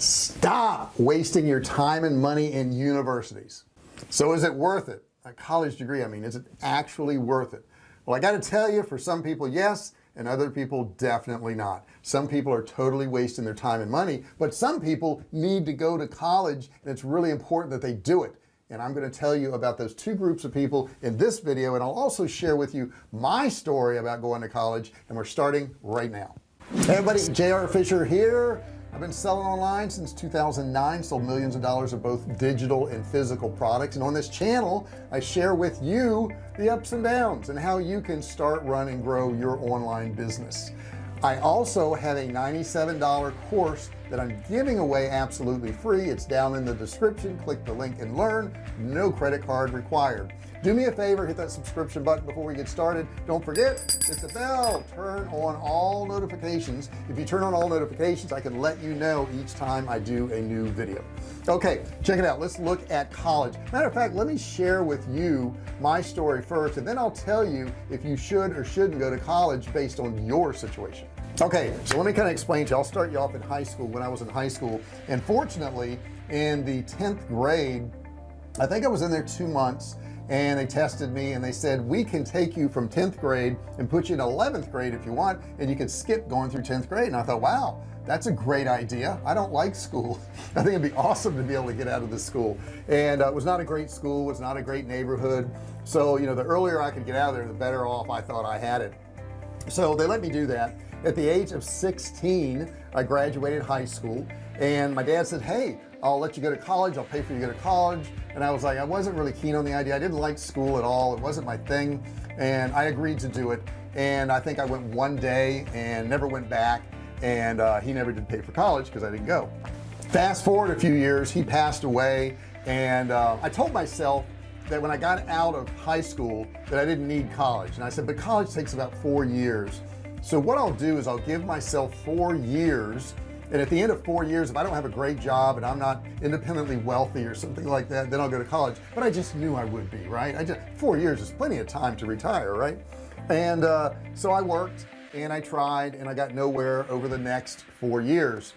stop wasting your time and money in universities. So is it worth it? A college degree I mean is it actually worth it? Well I got to tell you for some people yes and other people definitely not. Some people are totally wasting their time and money but some people need to go to college and it's really important that they do it. And I'm going to tell you about those two groups of people in this video and I'll also share with you my story about going to college and we're starting right now. Hey everybody JR Fisher here I've been selling online since 2009 sold millions of dollars of both digital and physical products. And on this channel I share with you the ups and downs and how you can start run and grow your online business. I also have a $97 course that I'm giving away absolutely free. It's down in the description. Click the link and learn. No credit card required do me a favor hit that subscription button before we get started. Don't forget hit the bell turn on all notifications. If you turn on all notifications I can let you know each time I do a new video. Okay check it out. Let's look at college. Matter of fact let me share with you my story first and then I'll tell you if you should or shouldn't go to college based on your situation. Okay so let me kind of explain to you. I'll start you off in high school when I was in high school. And fortunately in the 10th grade I think I was in there two months and they tested me and they said we can take you from 10th grade and put you in 11th grade if you want and you can skip going through 10th grade. And I thought wow that's a great idea. I don't like school. I think it'd be awesome to be able to get out of this school. And uh, it was not a great school it was not a great neighborhood. So you know the earlier I could get out of there the better off I thought I had it. So they let me do that. At the age of 16 I graduated high school and my dad said hey I'll let you go to college I'll pay for you to go to college. And I was like I wasn't really keen on the idea. I didn't like school at all. It wasn't my thing. And I agreed to do it. And I think I went one day and never went back. And uh, he never did pay for college because I didn't go. Fast forward a few years he passed away. And uh, I told myself that when I got out of high school that I didn't need college. And I said but college takes about four years. So what I'll do is I'll give myself four years and at the end of four years if I don't have a great job and I'm not independently wealthy or something like that then I'll go to college. But I just knew I would be right? I just four years is plenty of time to retire right? And uh, so I worked and I tried and I got nowhere over the next four years.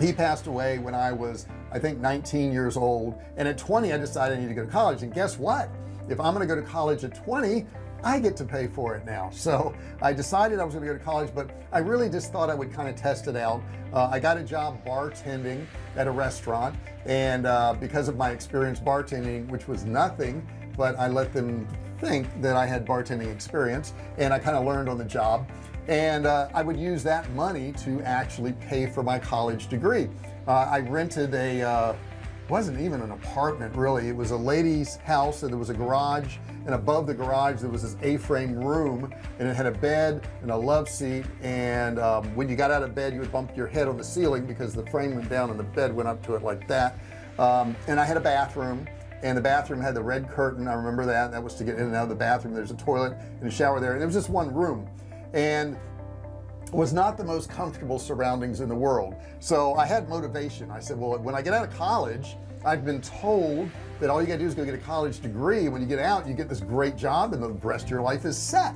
He passed away when I was I think 19 years old. And at 20 I decided I need to go to college. And guess what? If I'm gonna go to college at 20 I get to pay for it now. So I decided I was going to go to college but I really just thought I would kind of test it out. Uh, I got a job bartending at a restaurant and uh, because of my experience bartending which was nothing but I let them think that I had bartending experience and I kind of learned on the job. And uh, I would use that money to actually pay for my college degree. Uh, I rented a uh, wasn't even an apartment really. It was a lady's house and there was a garage and above the garage there was this a-frame room and it had a bed and a love seat and um, when you got out of bed you would bump your head on the ceiling because the frame went down and the bed went up to it like that. Um, and I had a bathroom and the bathroom had the red curtain. I remember that. That was to get in and out of the bathroom. There's a toilet and a shower there. And it was just one room. And was not the most comfortable surroundings in the world. So I had motivation. I said well when I get out of college I've been told that all you gotta do is go get a college degree. When you get out you get this great job and the rest of your life is set.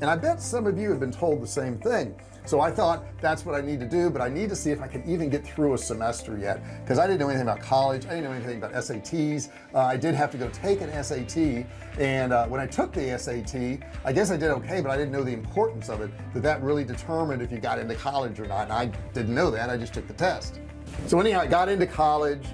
And I bet some of you have been told the same thing so I thought that's what I need to do but I need to see if I can even get through a semester yet. Because I didn't know anything about college I didn't know anything about SATs uh, I did have to go take an SAT and uh, when I took the SAT I guess I did okay but I didn't know the importance of it that that really determined if you got into college or not and I didn't know that I just took the test. So anyhow I got into college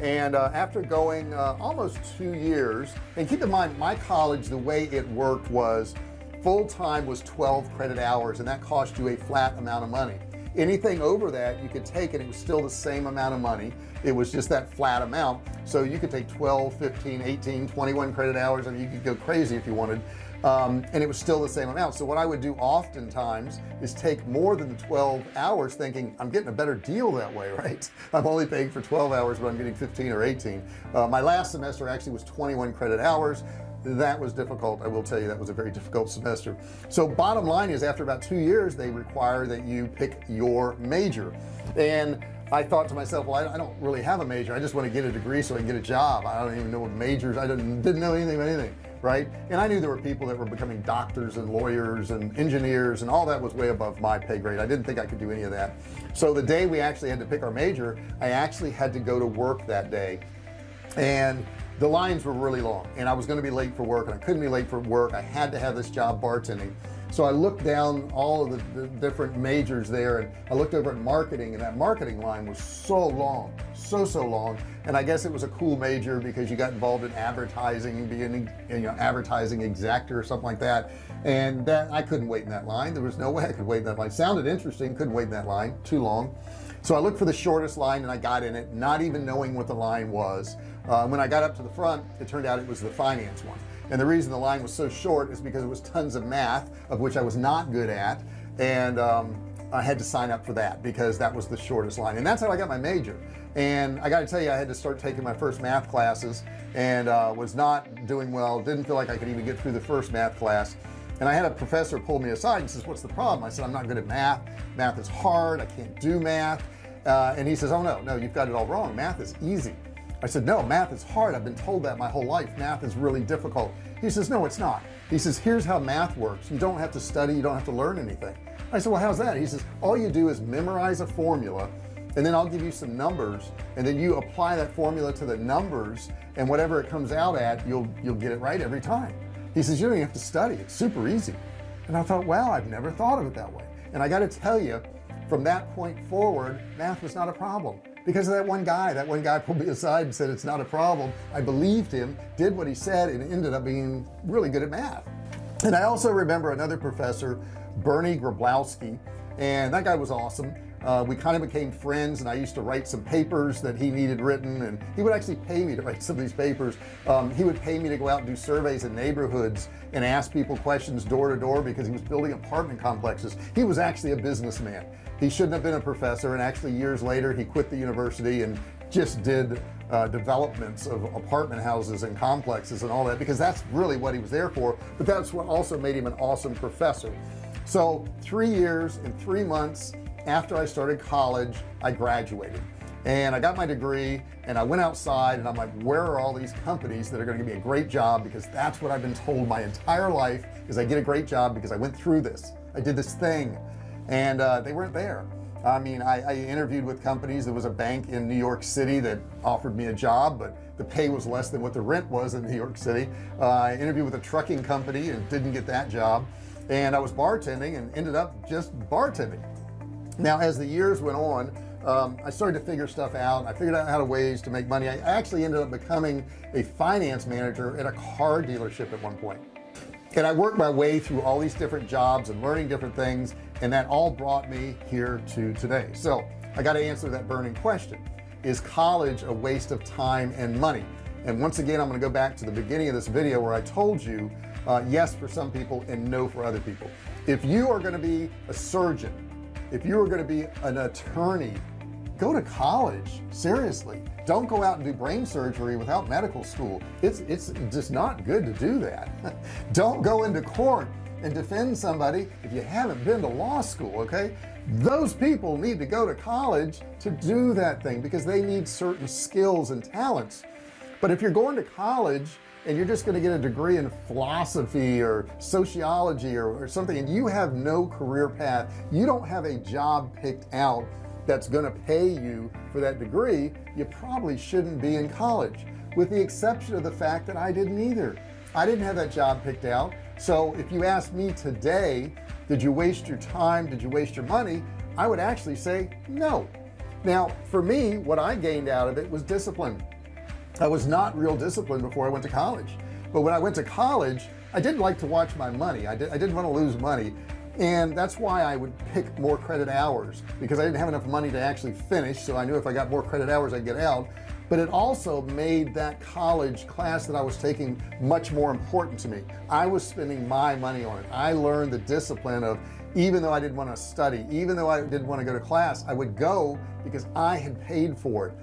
and uh, after going uh, almost two years and keep in mind my college the way it worked was full-time was 12 credit hours and that cost you a flat amount of money. Anything over that you could take and it was still the same amount of money. It was just that flat amount. So you could take 12 15 18 21 credit hours and you could go crazy if you wanted. Um, and it was still the same amount. So what I would do oftentimes is take more than the 12 hours thinking I'm getting a better deal that way right? I'm only paying for 12 hours but I'm getting 15 or 18 uh, my last semester actually was 21 credit hours that was difficult. I will tell you that was a very difficult semester. So bottom line is after about two years they require that you pick your major. And I thought to myself well I, don't really have a major. I just want to get a degree so I can get a job. I don't even know what majors I didn't didn't know anything about anything right? And I knew there were people that were becoming doctors and lawyers and engineers and all that was way above my pay grade. I didn't think I could do any of that. So the day we actually had to pick our major I actually had to go to work that day. And the lines were really long and I was going to be late for work and I couldn't be late for work. I had to have this job bartending so I looked down all of the, the, different majors there and I looked over at marketing and that marketing line was so long so so long. And I guess it was a cool major because you got involved in advertising being you know advertising exactor or something like that. And that I couldn't wait in that line. There was no way I could wait in that line. Sounded interesting couldn't wait in that line. Too long. So I looked for the shortest line and I got in it not even knowing what the line was. Uh, when I got up to the front it turned out it was the finance one and the reason the line was so short is because it was tons of math of which I was not good at and um, I had to sign up for that because that was the shortest line. And that's how I got my major. And I got to tell you I had to start taking my first math classes and uh, was not doing well didn't feel like I could even get through the first math class. And I had a professor pull me aside and says what's the problem? I said I'm not good at math. Math is hard. I can't do math. Uh, and he says oh no no you've got it all wrong. Math is easy I said no math is hard. I've been told that my whole life. Math is really difficult. He says no it's not. He says here's how math works. You don't have to study. You don't have to learn anything. I said well how's that? He says all you do is memorize a formula and then I'll give you some numbers and then you apply that formula to the numbers and whatever it comes out at you'll you'll get it right every time. He says you don't even have to study. It's super easy. And I thought wow I've never thought of it that way. And I got to tell you from that point forward math was not a problem because of that one guy that one guy pulled me aside and said it's not a problem. I believed him did what he said and ended up being really good at math. And I also remember another professor Bernie Grablowski and that guy was awesome uh, we kind of became friends and I used to write some papers that he needed written and he would actually pay me to write some of these papers. Um, he would pay me to go out and do surveys in neighborhoods and ask people questions door to door because he was building apartment complexes. He was actually a businessman. He shouldn't have been a professor and actually years later he quit the university and just did uh, developments of apartment houses and complexes and all that because that's really what he was there for but that's what also made him an awesome professor. So three years and three months after I started college I graduated. And I got my degree and I went outside and I'm like where are all these companies that are going to give me a great job? Because that's what I've been told my entire life is I get a great job because I went through this. I did this thing. And uh, they weren't there. I mean I, I, interviewed with companies. There was a bank in New York City that offered me a job but the pay was less than what the rent was in New York City. Uh, I interviewed with a trucking company and didn't get that job. And I was bartending and ended up just bartending now as the years went on um, I started to figure stuff out. I figured out how to ways to make money. I actually ended up becoming a finance manager at a car dealership at one point. and I worked my way through all these different jobs and learning different things and that all brought me here to today. So I got to answer that burning question. Is college a waste of time and money? And once again I'm going to go back to the beginning of this video where I told you uh, yes for some people and no for other people. If you are going to be a surgeon if you are going to be an attorney go to college seriously. Don't go out and do brain surgery without medical school. It's it's just not good to do that. Don't go into court and defend somebody if you haven't been to law school okay? Those people need to go to college to do that thing because they need certain skills and talents. But if you're going to college and you're just going to get a degree in philosophy or sociology or, or something and you have no career path you don't have a job picked out that's going to pay you for that degree you probably shouldn't be in college with the exception of the fact that I didn't either. I didn't have that job picked out. So if you ask me today did you waste your time? Did you waste your money? I would actually say no. Now for me what I gained out of it was discipline I was not real disciplined before I went to college. But when I went to college I didn't like to watch my money. I, did, I didn't want to lose money. And that's why I would pick more credit hours because I didn't have enough money to actually finish so I knew if I got more credit hours I'd get out. But it also made that college class that I was taking much more important to me. I was spending my money on it. I learned the discipline of even though I didn't want to study even though I didn't want to go to class I would go because I had paid for it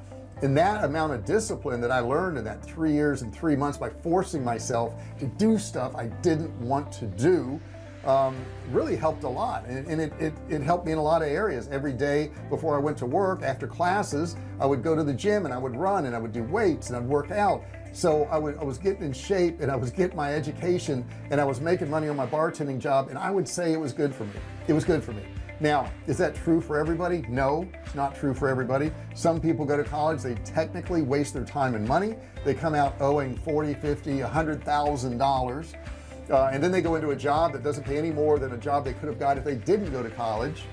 and that amount of discipline that I learned in that three years and three months by forcing myself to do stuff I didn't want to do um, really helped a lot. And, and it, it, it helped me in a lot of areas. Every day before I went to work after classes I would go to the gym and I would run and I would do weights and I'd work out. So I, would, I was getting in shape and I was getting my education and I was making money on my bartending job and I would say it was good for me. It was good for me now is that true for everybody? No it's not true for everybody. Some people go to college they technically waste their time and money. They come out owing 40 50 a hundred thousand dollars uh, and then they go into a job that doesn't pay any more than a job they could have got if they didn't go to college.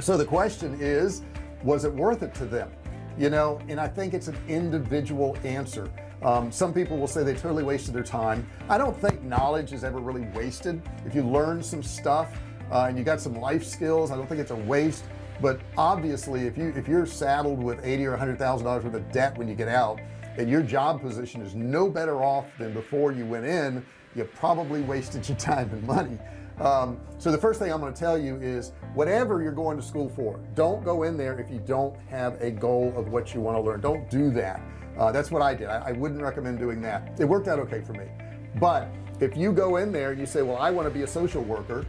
So the question is was it worth it to them? You know and I think it's an individual answer. Um, some people will say they totally wasted their time. I don't think knowledge is ever really wasted. If you learn some stuff uh, and you got some life skills. I don't think it's a waste but obviously if you if you're saddled with 80 or 100 thousand dollars worth of debt when you get out and your job position is no better off than before you went in you probably wasted your time and money. Um, so the first thing I'm going to tell you is whatever you're going to school for don't go in there if you don't have a goal of what you want to learn. Don't do that. Uh, that's what I did. I, I wouldn't recommend doing that. It worked out okay for me. But if you go in there and you say well I want to be a social worker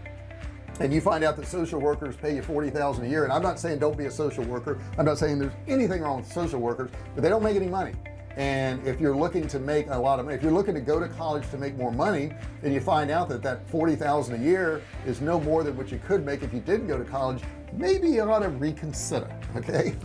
and you find out that social workers pay you 40,000 a year and I'm not saying don't be a social worker. I'm not saying there's anything wrong with social workers but they don't make any money. And if you're looking to make a lot of money if you're looking to go to college to make more money and you find out that that 40,000 a year is no more than what you could make if you didn't go to college. Maybe you ought to reconsider okay?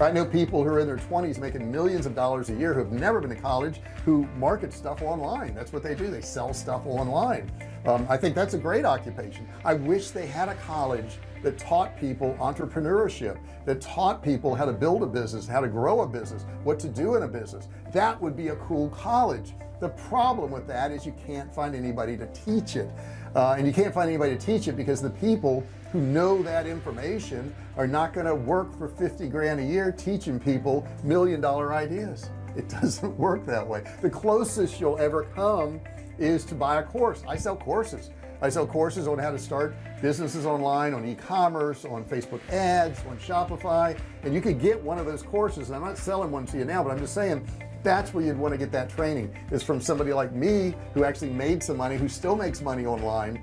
I know people who are in their 20s making millions of dollars a year who have never been to college who market stuff online. That's what they do. They sell stuff online um, I think that's a great occupation. I wish they had a college that taught people entrepreneurship that taught people how to build a business how to grow a business what to do in a business. That would be a cool college. The problem with that is you can't find anybody to teach it. Uh, and you can't find anybody to teach it because the people who know that information are not going to work for 50 grand a year teaching people million dollar ideas. It doesn't work that way. The closest you'll ever come is to buy a course. I sell courses. I sell courses on how to start businesses online on e-commerce on Facebook ads on Shopify and you could get one of those courses. And I'm not selling one to you now but I'm just saying that's where you'd want to get that training is from somebody like me who actually made some money who still makes money online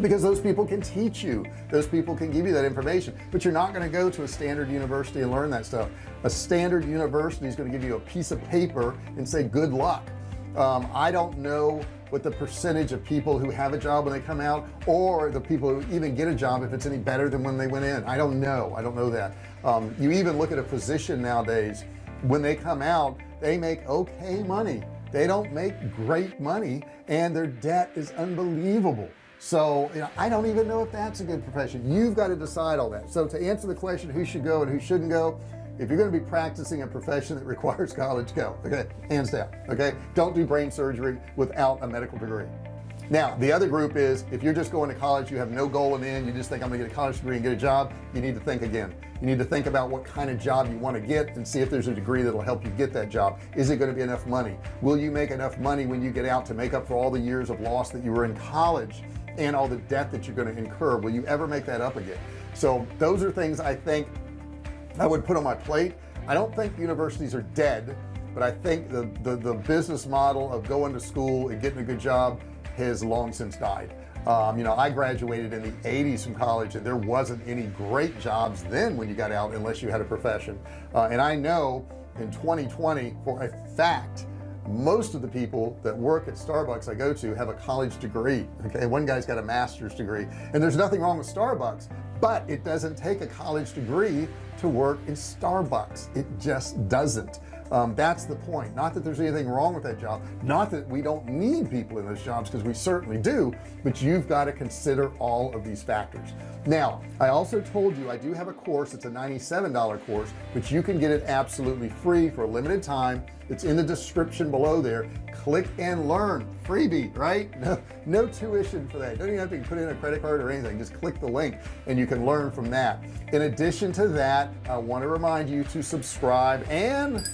because those people can teach you. Those people can give you that information. But you're not going to go to a standard university and learn that stuff. A standard university is going to give you a piece of paper and say good luck um, I don't know what the percentage of people who have a job when they come out or the people who even get a job if it's any better than when they went in. I don't know. I don't know that. Um, you even look at a physician nowadays. When they come out they make okay money. They don't make great money and their debt is unbelievable. So you know I don't even know if that's a good profession. You've got to decide all that. So to answer the question who should go and who shouldn't go if you're going to be practicing a profession that requires college go. Okay? Hands down. Okay? Don't do brain surgery without a medical degree. Now the other group is if you're just going to college you have no goal in end you just think I'm gonna get a college degree and get a job you need to think again. You need to think about what kind of job you want to get and see if there's a degree that'll help you get that job. Is it going to be enough money? Will you make enough money when you get out to make up for all the years of loss that you were in college and all the debt that you're going to incur? Will you ever make that up again? So those are things I think I would put on my plate. I don't think universities are dead but I think the, the the business model of going to school and getting a good job has long since died. Um, you know I graduated in the 80s from college and there wasn't any great jobs then when you got out unless you had a profession. Uh, and I know in 2020 for a fact most of the people that work at Starbucks I go to have a college degree okay? One guy's got a master's degree and there's nothing wrong with Starbucks but it doesn't take a college degree to work in Starbucks. It just doesn't. Um, that's the point. Not that there's anything wrong with that job. Not that we don't need people in those jobs because we certainly do but you've got to consider all of these factors. Now I also told you I do have a course. It's a $97 course but you can get it absolutely free for a limited time it's in the description below there. Click and learn. Freebie right? No no tuition for that. Don't even have to put in a credit card or anything. Just click the link and you can learn from that. In addition to that I want to remind you to subscribe and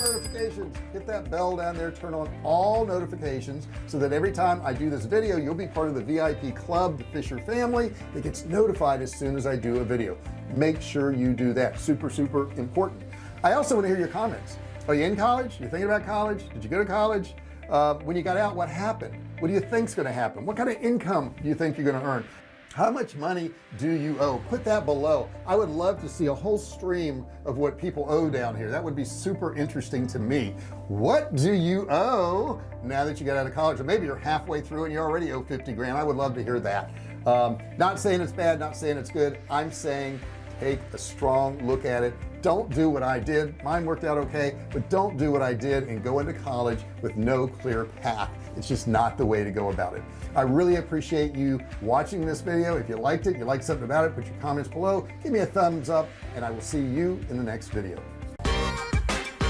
notifications. Hit that bell down there. Turn on all notifications so that every time I do this video you'll be part of the VIP club the Fisher family. That gets notified as soon as I do a video. Make sure you do that. Super super important. I also want to hear your comments are you in college? You thinking about college? Did you go to college? Uh, when you got out what happened? What do you think's going to happen? What kind of income do you think you're going to earn? How much money do you owe? Put that below. I would love to see a whole stream of what people owe down here. That would be super interesting to me. What do you owe now that you got out of college? Or maybe you're halfway through and you already owe 50 grand. I would love to hear that. Um, not saying it's bad not saying it's good. I'm saying take a strong look at it don't do what I did. Mine worked out okay but don't do what I did and go into college with no clear path. It's just not the way to go about it. I really appreciate you watching this video. If you liked it you liked something about it put your comments below. Give me a thumbs up and I will see you in the next video.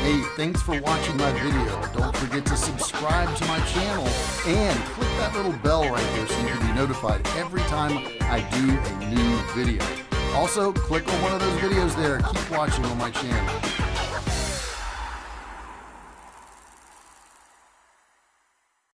Hey, thanks for watching my video. Don't forget to subscribe to my channel and click that little bell right there so you can be notified every time I do a new video also click on one of those videos there. Keep watching on my channel